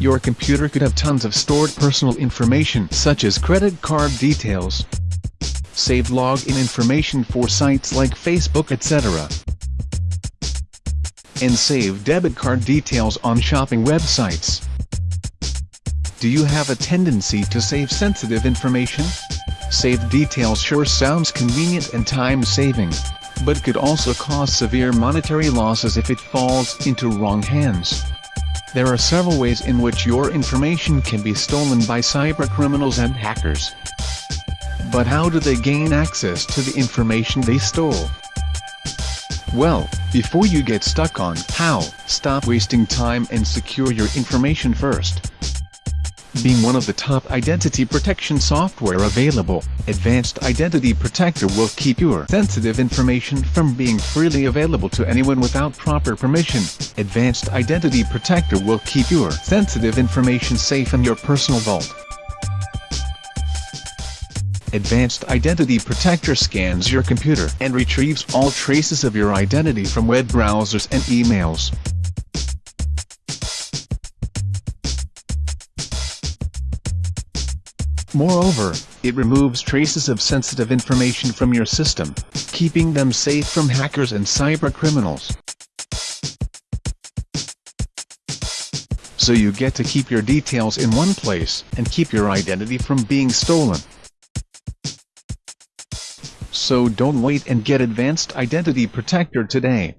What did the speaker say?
Your computer could have tons of stored personal information such as credit card details, saved login information for sites like Facebook etc. And save debit card details on shopping websites. Do you have a tendency to save sensitive information? Save details sure sounds convenient and time-saving, but could also cause severe monetary losses if it falls into wrong hands. There are several ways in which your information can be stolen by cybercriminals and hackers. But how do they gain access to the information they stole? Well, before you get stuck on how, stop wasting time and secure your information first. Being one of the top identity protection software available, Advanced Identity Protector will keep your sensitive information from being freely available to anyone without proper permission. Advanced Identity Protector will keep your sensitive information safe in your personal vault. Advanced Identity Protector scans your computer and retrieves all traces of your identity from web browsers and emails. Moreover, it removes traces of sensitive information from your system, keeping them safe from hackers and cybercriminals. So you get to keep your details in one place and keep your identity from being stolen. So don't wait and get Advanced Identity Protector today.